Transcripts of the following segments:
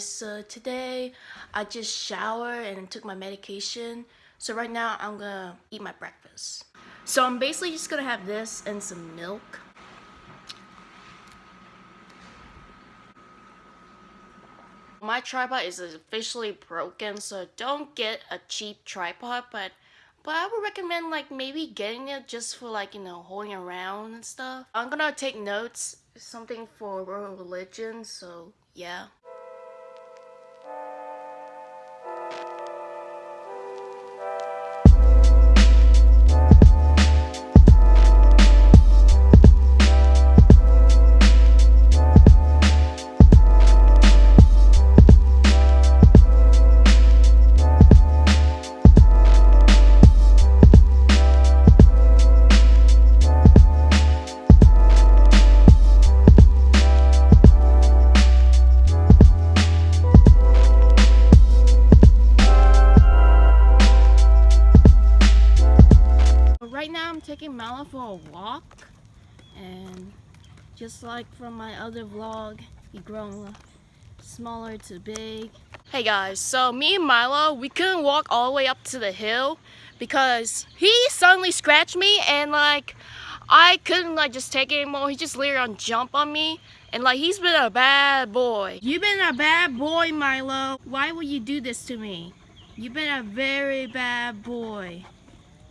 so uh, today I just showered and took my medication. So right now I'm gonna eat my breakfast. So I'm basically just gonna have this and some milk. My tripod is officially broken, so don't get a cheap tripod, but but I would recommend like maybe getting it just for like, you know, holding around and stuff. I'm gonna take notes, something for religion, so yeah. I'm taking Mala for a walk and just like from my other vlog he grown smaller to big. Hey guys so me and Milo we couldn't walk all the way up to the hill because he suddenly scratched me and like I couldn't like just take it anymore. He just literally on jump on me and like he's been a bad boy. You've been a bad boy Milo. Why would you do this to me? You've been a very bad boy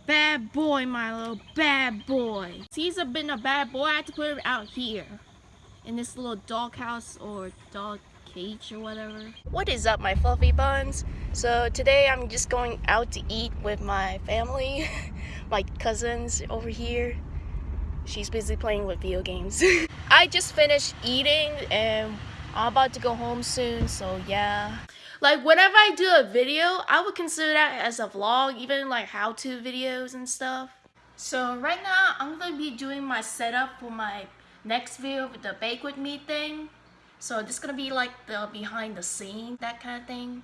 Bad boy, Milo. Bad boy. He's a been a bad boy. I had to put him out here. In this little doghouse or dog cage or whatever. What is up, my fluffy buns? So today I'm just going out to eat with my family. my cousins over here. She's busy playing with video games. I just finished eating and I'm about to go home soon, so yeah. Like whenever I do a video, I would consider that as a vlog, even like how-to videos and stuff. So right now, I'm gonna be doing my setup for my next video with the bake with me thing. So this is gonna be like the behind the scene, that kind of thing.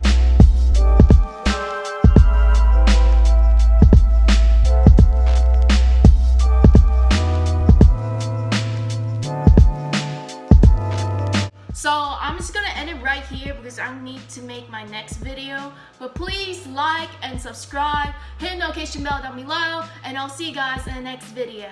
So I'm just gonna end it right here because I need to make my next video. But please like and subscribe, hit the notification bell down below, and I'll see you guys in the next video.